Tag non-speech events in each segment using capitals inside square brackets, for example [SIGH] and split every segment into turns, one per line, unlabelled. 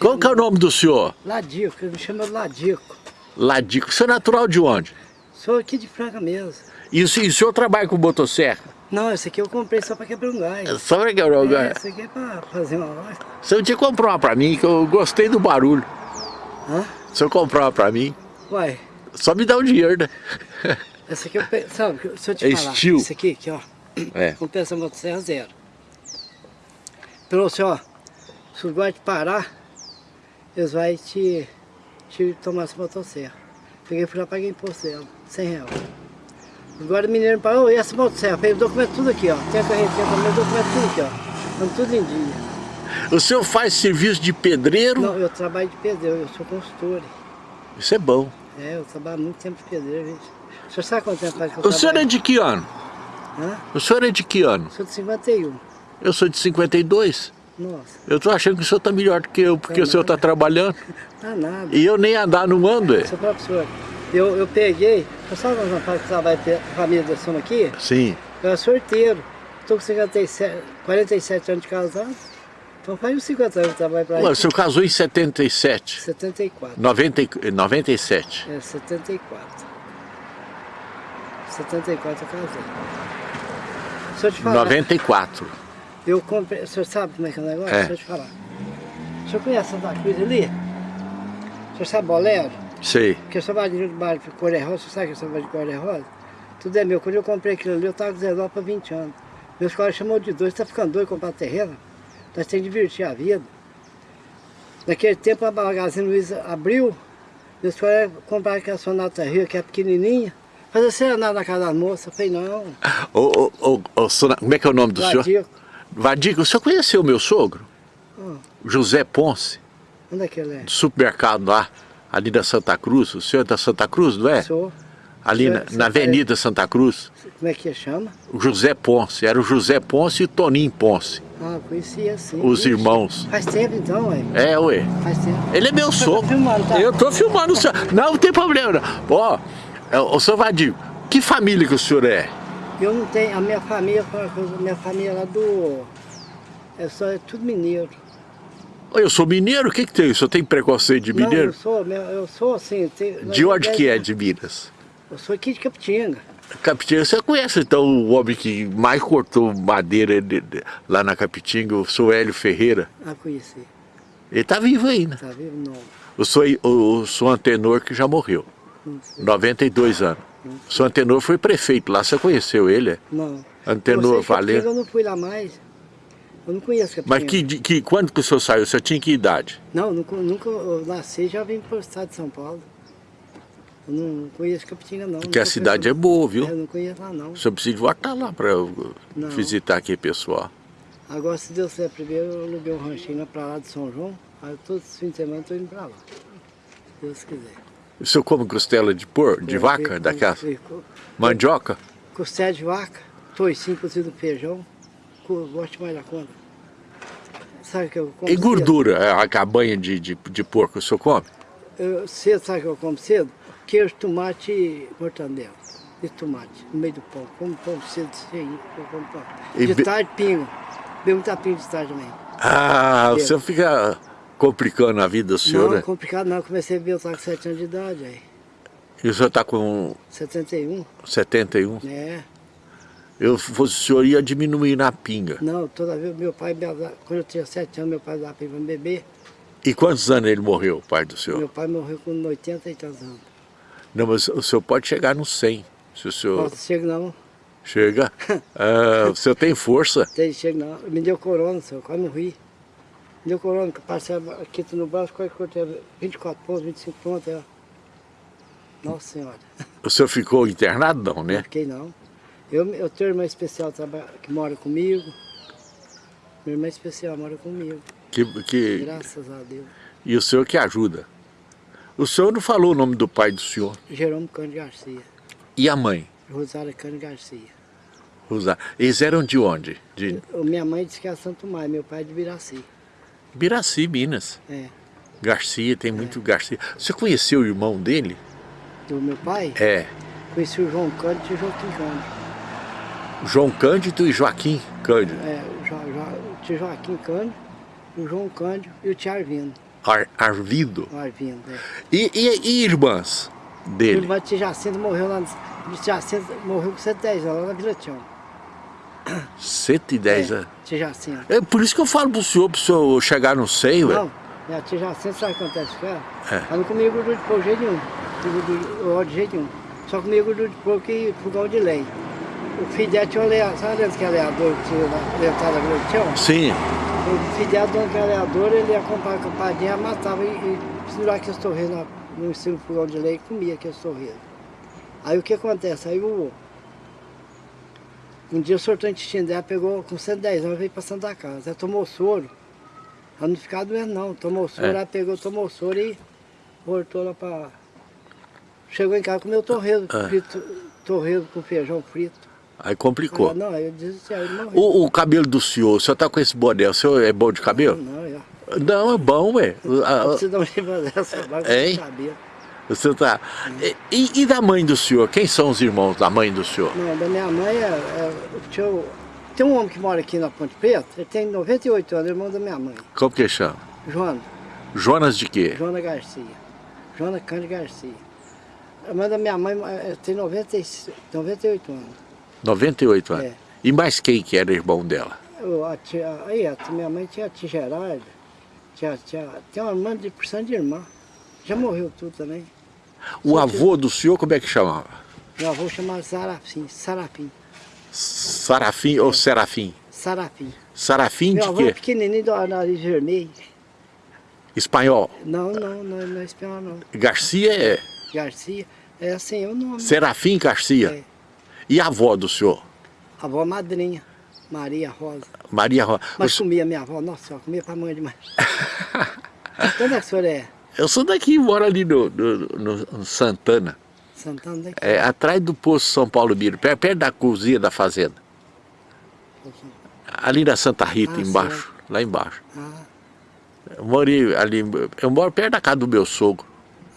Qual que é o nome do senhor?
Ladico, ele me chama Ladico.
Ladico. O senhor é natural de onde?
Sou aqui de Franca mesmo.
E o, senhor- e o senhor trabalha com motosserra?
Não, esse aqui eu comprei só para quebrar um gás.
Só pra quebrar o
É,
gás.
esse aqui é para fazer uma loja.
O senhor tinha que comprar uma pra mim, que eu gostei do barulho.
Hã?
O senhor comprar uma pra mim,
Uai,
só me dá o dinheiro, né?
esse aqui eu pe... Sabe, se eu te
É
falar,
estilo.
esse aqui, aqui, ó.
É.
Comprei essa motosserra zero. Trouxe, ó. Se o guarda parar, eles vão te, te tomar essa motosserra. Peguei e já paguei imposto dela, 100 reais. Agora o mineiro me parou, e essa motosserra? Fez o documento tudo aqui, ó. Tem a carretinha também, o documento tudo aqui, ó. Estamos tudo em dia.
O senhor faz serviço de pedreiro?
Não, eu trabalho de pedreiro, eu sou consultor.
Isso é bom.
É, eu trabalho muito tempo de pedreiro, gente. O senhor sabe quanto tempo faz que eu
O senhor é
trabalho?
de que ano?
Hã?
O senhor é de que ano?
Sou de 51.
Eu sou de 52.
Nossa,
Eu tô achando que o senhor tá melhor do que eu, porque
Tá
o senhor tá
nada.
trabalhando.
tá nada.
E eu nem andar não ando, é?
Seu senhor. Eu, eu peguei, eu sabe não faz que trabalho com a família da Soma aqui?
Sim.
Eu era sorteiro. Estou com 57, 47 anos de casado. Então faz uns 50 anos que trabalho para
Ué, o senhor casou em 77.
74.
90, e- 97.
É, 74. 74 eu casei. Se eu te falar,
94.
Eu comprei, o senhor sabe como é que é o negócio?
É.
Se eu te falar. O senhor conhece Santa Cruz ali? O senhor sabe Bolero?
Sei.
Porque eu trabalho de bar de cor rosa, você sabe que eu trabalho de cor rosa? Tudo é meu. Quando eu comprei aquilo ali, eu estava com 19 para 20 anos. Meus colegas chamou de dois, está ficando doido comprar terreno? Nós temos que divertir a vida. Naquele tempo a Magazine Luiza abriu, meus colegas compraram aquela Sonata Rio, que é pequenininha. Fazer serenada na casa da moça. Eu falei, não,
Ô, ô, ô, como é que é o nome do senhor? Vadico, o senhor conheceu o meu sogro?
Ah.
José Ponce,
Onde é que ele é?
do supermercado lá, ali da Santa Cruz. O senhor é da Santa Cruz, não é?
Sou.
Ali na, na Avenida Santa Cruz.
Como é que chama?
O José Ponce, era o José Ponce e o Toninho Ponce,
Ah, conhecia sim.
os
Ixi,
irmãos.
Faz tempo então, ué.
É, ué.
Faz tempo.
Ele é meu sogro.
filmando, tá?
Eu tô filmando o senhor. Não, não tem problema. Ó, é, ô senhor Vadio, que família que o senhor é?
Eu não tenho, a minha família, a minha família lá do. É só é tudo mineiro.
Eu sou mineiro, o que que tem? O senhor tem preconceito de
Não,
mineiro?
eu sou, eu sou assim. tenho-
De onde que é de Minas?
Eu sou aqui de Capitinga.
Capitinga, você conhece então o homem que mais cortou madeira de- de- lá na Capitinga, o senhor Hélio Ferreira?
Ah, conheci.
Ele tá vivo ainda.
Tá vivo? Não.
O senhor, o, o senhor Antenor que já morreu,
Não sei.
92 anos. O senhor Antenor foi prefeito lá, você conheceu ele? é?
Não.
Antenor
Capitinga,
Valeu.
Eu não fui lá mais. Eu não conheço Capitinga.
Mas que, que, quando que o senhor saiu? O senhor tinha que idade?
Não, nunca, nunca eu nasci e já vim para o estado de São Paulo. Eu não conheço Capitinga, não.
Porque a cidade é boa, viu?
Eu não conheço lá, não.
O senhor precisa voltar lá para visitar aqui pessoal.
Agora, se Deus quiser, primeiro eu aluguei um ranchinho lá pra lá de São João. Aí todos os fins de semana eu tô indo pra lá. Se Deus quiser.
O senhor come costela de por, de
Eu
vaca, daquela
fico-
mandioca?
Costela de vaca, toicinho cozido feijão. Gosto mais da conta. Sabe o que eu como
E gordura, é, a cabanha de, de, de porco o senhor come?
Cedo? Eu, cedo, sabe o que eu como cedo? Queijo, tomate e mortandela. E tomate, no meio do pão. Como pão cedo, cheio, como pão. De
be-
tarde, pingo. Bebo muita pinga de tarde também.
Ah, o
Cedo.
senhor fica complicando a vida do senhor,
não,
né?
complicado não. Comecei a ver, eu estava com 7 anos de idade aí.
E o senhor está com
71,
71.
né?
Eu fosse o senhor ia diminuir na pinga.
Não, toda vez meu pai, quando eu tinha 7 anos, meu pai dava para me beber.
E quantos anos ele morreu, o pai do senhor?
Meu pai morreu com 80 e tantos anos.
Não, mas o senhor pode chegar no 100, se o senhor
Nossa, chega não,
chega. [LAUGHS] Ah, o senhor tem força.
tem, chega não. Me deu corona, senhor, quase morri. Deu corona, que eu passei aqui no braço, quase cortei 24 pontos, 25 pontos. Ó. Nossa senhora,
O senhor ficou internado não,
não
né?
fiquei não. Eu, eu tenho uma irmã especial que mora comigo. Minha irmã especial mora comigo,
Que, que,
graças a Deus.
e o senhor que ajuda. O senhor não falou o nome do pai do senhor.
Jerônimo Cândido Garcia,
E a mãe?
Rosário Cândido Garcia.
Rosa- Eles eram de onde? De
Minha mãe disse que é Santo Maio, meu pai é de Biraci.
Biraci, Minas.
É.
Garcia, tem muito Garcia. Você conheceu o irmão dele?
Do meu pai,
É.
conheci o João Cândido e o Joaquim Cândido.
João Cândido e Joaquim Cândido.
É, o, jo, Jo- o tio Joaquim Cândido, o João Cândido e o tio Arvindo.
Ar, Arvido.
Arvindo, é.
E, e, e irmãs dele?
Irmã de Jacinto morreu lá, Jacinto morreu com 110 anos, lá na Vila Tião.
110
é,
anos?
Tia Jacinto.
É por isso que eu falo pro senhor, pro senhor chegar no seio,
Não, minha tia Jacinto, sabe o que acontece com ela?
É.
Ela não comia gordura de porco de jeito nenhum, gordura, de jeito nenhum. Só comia gordura de porco e fogão de lei. O filho dela tinha um leador, sabe que é leador que tinha na da Tião?
Sim.
O filho dela, dono que era leador, ele ia comprar a campadinha, matava e, e pendurava aqueles torreiros no estilo fogão de lei e comia aqueles torreiros. Aí o que acontece? Aí o, um dia o sortou o intestino dela, pegou com 110 anos, veio para Santa Casa. Ela tomou soro. Ela não ficava doendo não, tomou soro,
É.
ela pegou, tomou soro e voltou lá para... Chegou em casa, comeu torresmo
É.
frito, torresmo com feijão frito.
Aí complicou.
Ah, não, aí eu disse, aí.
O, o cabelo do senhor, o senhor tá com esse boné, o senhor é bom de cabelo?
Não, eu...
Não, é bom, ué. Ah, ah,
Você dá um jeito dessa vaga
Hein?
não sabia.
Você tá... E, e da mãe do senhor? Quem são os irmãos da mãe do senhor?
Não, da minha mãe é, é o tio- Tem um homem que mora aqui na Ponte Preta, ele tem 98 anos, irmão da minha mãe.
Como que chama?
Joana,
Jonas de quê?
Joana Garcia. Joana Cândido Garcia. A mãe da minha mãe é, tem 90, e- 98 anos.
98 anos.
É.
E mais quem que era irmão dela?
Eu, a tia, aí, a minha mãe tinha a tia Gerarda, tinha, tinha, tem uma irmã de porção de irmã. Já morreu tudo também.
O avô do senhor, como é que chamava?
Meu avô chamava Sarafim, Sarafim,
Sarafim ou Serafim?
Sarafim.
Sarafim
Meu
de
avô é
quê?
pequenininho, do nariz vermelho.
Espanhol.
Não, não, não, não é espanhol não.
Garcia é
Garcia, é assim, é o nome.
Serafim Garcia.
É.
E a avó do senhor?
A avó madrinha, Maria Rosa.
Maria Rosa.
Mas comia minha avó, nossa senhora, comia pra mãe demais. É que a senhora é?
Eu sou daqui, moro ali no, no- no- Santana.
Santana daqui?
É, atrás do posto São Paulo Miro, perto, perto da cozinha da fazenda. Ali na Santa Rita,
Ah,
embaixo, lá embaixo.
Ah,
Eu morei ali, eu moro perto da casa do meu sogro,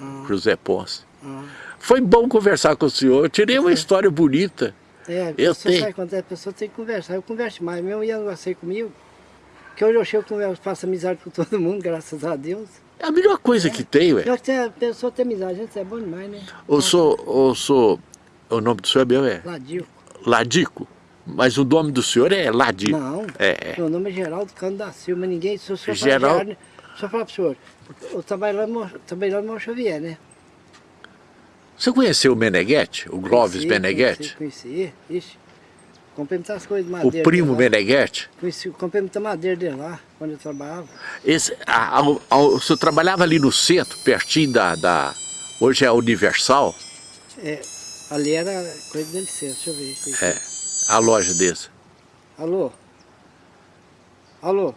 ah,
José Ponce.
ah.
Foi bom conversar com o senhor, eu tirei uma história bonita.
É,
Eu
pessoa
tenho.
sabe quando a pessoa tem que conversar. Eu converso mais, mesmo ia negociar comigo. Que hoje eu chego faço amizade com todo mundo, graças a Deus.
É a melhor coisa que tem, ué.
Já que tem- a pessoa tem amizade, gente, é bom demais, né?
Eu sou, eu sou, o nome do senhor é meu é
Ladio.
Ladico, mas o nome do senhor é Ladico.
Não,
É, é.
meu nome é Geraldo Cano da Silva, ninguém, se o senhor
Geraldo-
falar. Só falar pro senhor, eu trabalho lá no lá Mão Xavier, né?
Você conheceu o Meneghetti, o
Conheci,
Meneghetti?
Conheci, conheci, ixi. Comprei muitas coisas de
O
madeira.
primo
dele lá.
Meneghetti?
Comprei muita madeira dele lá, quando eu trabalhava.
Esse, a, a, a, o senhor trabalhava ali no centro, pertinho da, da hoje é a Universal,
É, ali era coisa de licença, deixa eu ver. aqui.
é, a loja desse.
Alô? Alô?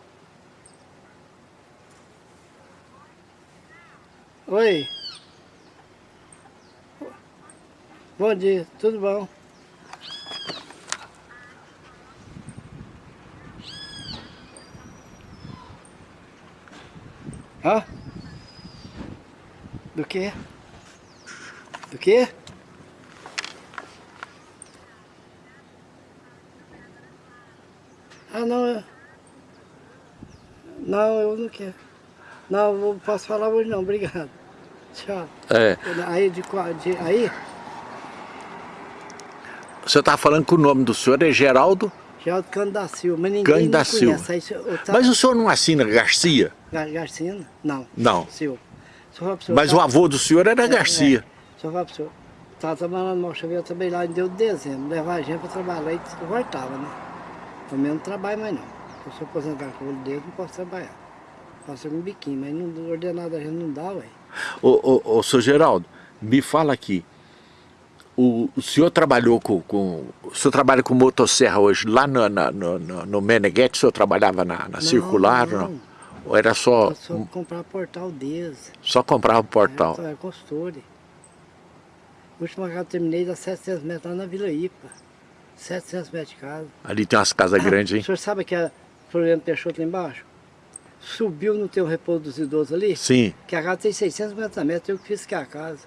Oi? Bom dia, tudo bom? Hã? Do quê? Do quê? Ah, não, eu... Não, eu não quero. Não, não posso falar hoje não, obrigado. Tchau.
É,
Aí, de, de, aí,
senhor estava falando que o nome do senhor é Geraldo,
Geraldo Cano da Silva, mas ninguém
Cândido da Silva.
conhece. Aí, tá,
mas o senhor não assina Garcia?
Gar- Garcino? Não.
Não.
Silva. Senhor,
Mas
tá-
o avô do senhor era Garcia.
Se eu falar pro senhor, estava trabalhando no Malchavia, eu trabalhei lá em deu de dezembro, levava a gente para trabalhar e voltava, né? Também não trabalho mais não. Eu sou aposentado com o olho dedo, não posso trabalhar. Faço algum biquinho, mas não, ordenado a gente não dá, ué.
Ô, ô, ô, senhor Geraldo, me fala aqui. O, o senhor trabalhou com, com. O senhor trabalha com motosserra hoje lá no, na- no, no, no Meneghetti? O senhor trabalhava na, na circular?
não.
Não. Ou era só.
Eu só comprar portal deles.
Só comprava o portal?
É, é consultor. O último casa eu terminei dá 700 metros lá na Vila Ipa. 700 metros de casa.
Ali tem umas casas grandes,
O
hein?
senhor sabe que a Floriano Peixoto lá embaixo? Subiu no teu repouso dos idosos ali?
Sim.
Que a casa tem 650 metros, eu que fiz que a casa.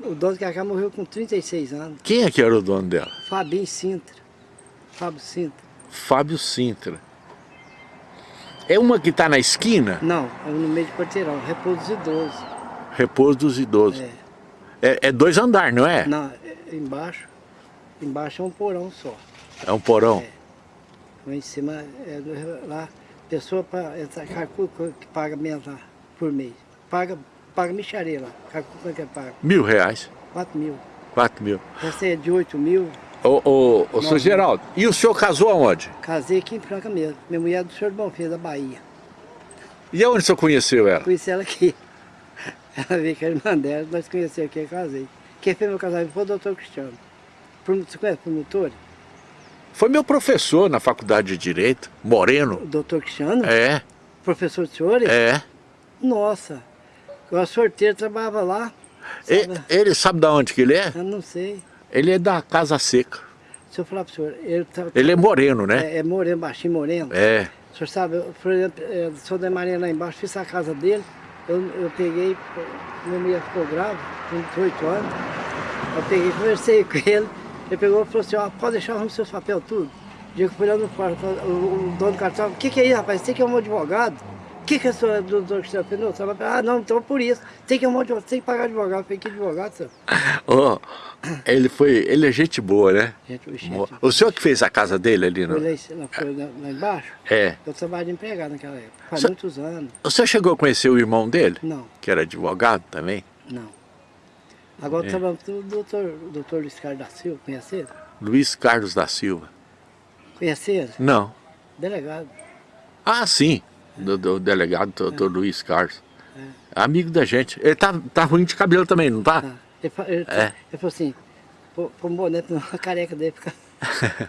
O dono que a casa morreu com 36 anos.
Quem é que era o dono dela?
Fabinho Sintra. Fábio Sintra.
Fábio Sintra. É uma que está na esquina?
Não, é no meio de quarteirão, repouso dos idosos.
Repouso dos idosos.
É.
É, é dois andares, não é?
Não, é- embaixo, embaixo é um porão só.
É um porão.
É. Lá em cima, é lá, pessoa para entrar, calcula quanto que paga lá, por mês. Paga, paga micharia lá, quanto que paga.
Mil reais.
4 mil.
Quatro mil.
Essa é de 8 mil,
Ô, ô, ô, seu. Geraldo, e o senhor casou aonde?
casei aqui em Franca mesmo. Minha mulher é do senhor Bonfim, da Bahia.
E aonde o senhor conheceu ela?
Conheci ela aqui. [LAUGHS] Ela veio com a irmã dela, nós conhecemos aqui e casei. Quem fez meu casamento foi o doutor Cristiano. Você conhece o promotor?
Foi meu professor na faculdade de Direito, Moreno.
O doutor Cristiano?
É,
Professor de senhores?
é.
Nossa, eu era sorteiro, trabalhava lá. Sabe?
ele sabe de onde que ele é?
Eu não sei.
Ele é da Casa Seca.
Se eu falar para o senhor, ele tá,
Ele é moreno, né?
é, é moreno, baixinho moreno.
É.
O senhor sabe, eu, por exemplo, o senhor da Maria lá embaixo, fiz a casa dele, eu, eu peguei, minha mulher ficou grávida, com 18 anos, eu peguei, conversei com ele, ele pegou e falou assim, ó, pode deixar os seus papéis tudo. O dia que eu fui lá no quarto, o, o dono do cartão, o que que é isso, rapaz, você que é um advogado? O que que é senhor, doutor Cristiano? Não, senhor, ah, não, então por isso, tem que, um advogado, tem que pagar advogado. Eu falei, que advogado, senhor?
Ó, ele foi, ele é gente boa, né?
Gente, o
Boa. O senhor que fez a casa dele ali, não?
foi lá, lá embaixo,
É.
eu trabalhava de empregado naquela época, faz
Senhor-
muitos anos.
O senhor chegou a conhecer o irmão dele?
Não.
Que era advogado também?
Não. Agora
É.
estava o doutor, o doutor Luiz Carlos da Silva, conhece ele?
Luiz Carlos da Silva.
Conhece ele?
Não.
Delegado.
Ah, sim. Do, do delegado doutor
É.
Luiz Carlos. Amigo da gente. Ele tá, tá ruim de cabelo também, não tá?
Tá. Ele, ele,
É.
ele falou assim, pô, um boné na careca dele fica. [LAUGHS]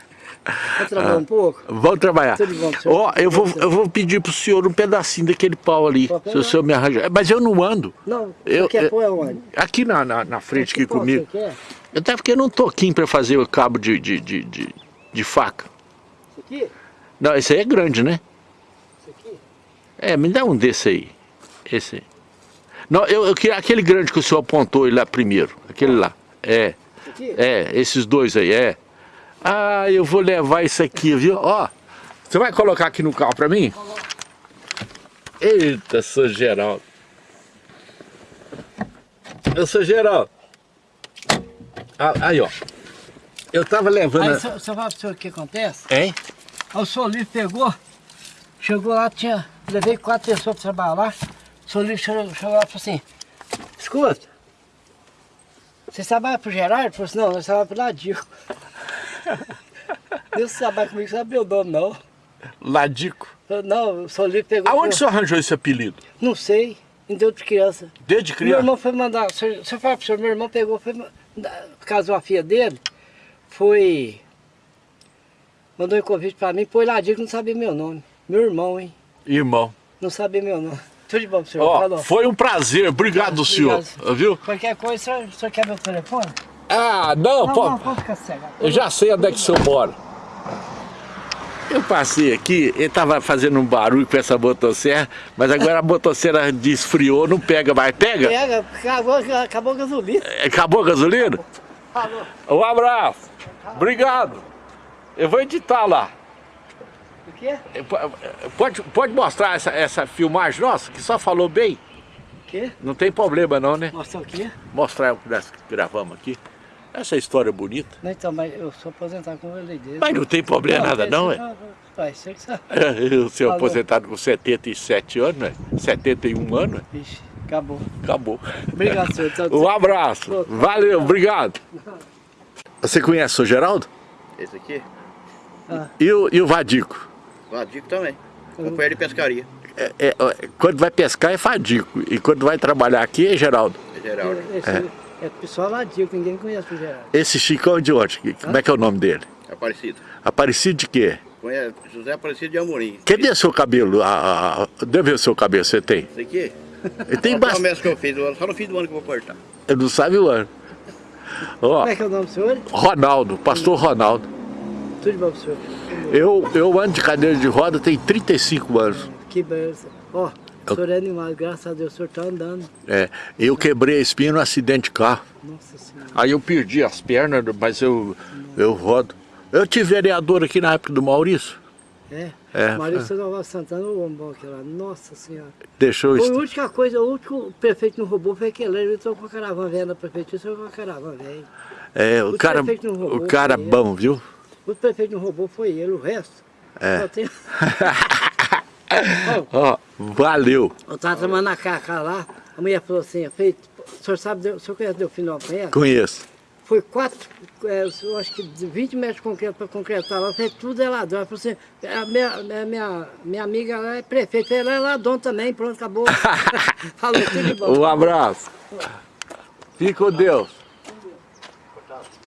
Vai trabalhar um pouco?
Vamos trabalhar.
Tudo bom.
Ó, eu vou, eu vou pedir pro senhor um pedacinho daquele pau ali.
Pode
Se o senhor me arranjar. Mas eu não ando.
Não,
Eu-
quer
eu-
pôr?
Aqui na, na, na frente, aqui
pau
comigo.
Quer?
Até eu não tô aqui pra fazer o cabo de, de, de, de, de faca.
Isso aqui?
Não, esse aí é grande, né? É, me dá um desse aí. Esse aí. Não, eu, eu queria aquele grande que o senhor apontou lá primeiro. Aquele lá. É. É, esses dois aí, é. Ah, eu vou levar isso aqui, viu? Ó, você vai colocar aqui no carro pra mim? Eita, sou Geraldo. Eu sou Geraldo. Ah, aí, ó. Eu tava levando...
Aí
a-
você fala pro senhor o que acontece?
Hein?
Aí o senhor Livre pegou, chegou lá, tinha, levei quatro pessoas para trabalhar lá. O senhor Livre chegou, chegou lá e falou assim, escuta, você trabalha pro Gerardo? Ele falou assim, não, nós trabalhamos pro Ladico. [LAUGHS] Deus trabalha comigo, sabe meu nome não.
Ladico.
Não, o senhor Livre pegou.
Aonde o
falou,
senhor arranjou esse apelido?
Não sei, deu de criança.
Desde
Meu
criança?
irmão foi mandar, se eu se eu falar pro senhor, meu irmão pegou, foi, casou a filha dele, foi, mandou um convite pra mim, pôs Ladico, não sabia meu nome. Meu irmão, hein?
Irmão.
Não sabia meu nome. Tudo de bom, senhor.
Ó, foi um prazer. Obrigado, senhor. Viu?
Qualquer coisa, o senhor, o senhor quer meu telefone?
Ah, não,
Não,
pô.
não, pode ficar cego.
Eu já sei onde é que o senhor mora. Eu passei aqui, ele tava fazendo um barulho com essa motosserra, mas agora a motosserra desfriou, não pega mais. Pega?
Pega, acabou, acabou a gasolina.
Acabou a gasolina?
Falou.
Um abraço. Obrigado. Eu vou editar lá.
O quê?
Pode, pode mostrar essa, essa filmagem nossa, que só falou bem?
O quê?
Não tem problema não, né?
Mostrar o quê?
Mostrar o que nós gravamos aqui. Essa história bonita.
Não, então, mas eu sou aposentado com dele.
Mas não tem problema nada não, é?
Vai, você que [LAUGHS] sabe.
Eu sou
Falou.
aposentado com 77 anos, né? 71 anos, né?
Ixi, acabou.
acabou.
Obrigado, senhor. [LAUGHS] Então,
Um abraço. Valeu, obrigado. Você conhece o Geraldo?
Esse aqui?
E o, e o Vadico?
Vadico também. Companheiro de pescaria.
É, é, é, quando vai pescar é Vadico. E quando vai trabalhar aqui é Geraldo.
É Geraldo.
Esse, é. pessoal ladico, ninguém conhece o Gerardo.
Esse Chicão de onde? Como é que é o nome dele?
Aparecido.
Aparecido de quê?
Conhece José Aparecido de Amorim.
Cadê seu cabelo? Ah, ah, ah, Deve ver o seu cabelo, você tem?
Esse aqui?
Ele tem
Só
bastante.
que eu fiz, só no fim do ano que eu vou cortar.
Eu não sabe o ano. Ó,
Como é que é o nome do senhor?
Ronaldo, pastor Ronaldo.
Tudo de bom pro senhor.
Eu, eu ando de cadeira de roda tem 35 anos.
Que beleza. Ó, o senhor é animado, graças a Deus, o senhor tá andando.
É, eu quebrei a espinha num acidente de carro.
Nossa senhora.
Aí eu perdi as pernas, mas eu, eu rodo. Eu tive vereador aqui na época do Maurício.
É.
É.
Maurício Nova Santana, o bom aqui lá. Nossa Senhora.
Deixou
Foi a
isso.
única coisa, o último prefeito não roubou foi aquele. Ele entrou com a caravana velha na prefeitura, entrou com a caravana velha.
É, o
o
cara,
prefeito não roubou,
o cara bom, viu?
O prefeito não roubou foi ele, o resto.
É.
Só tem... [LAUGHS]
Ó, valeu.
Eu estava trabalhando na caca lá, a mulher falou assim, feito, o senhor sabe, o senhor conhece conhece?
Conheço.
Foi quatro, é, eu acho que de 20 metros de concreto para concretar lá, fez tudo é ladrão. Ela falou assim, a minha, a minha, minha amiga lá é prefeita, ela é ladrão também, pronto, acabou. [LAUGHS] falou tudo de bom.
Um abraço. Fique com Deus.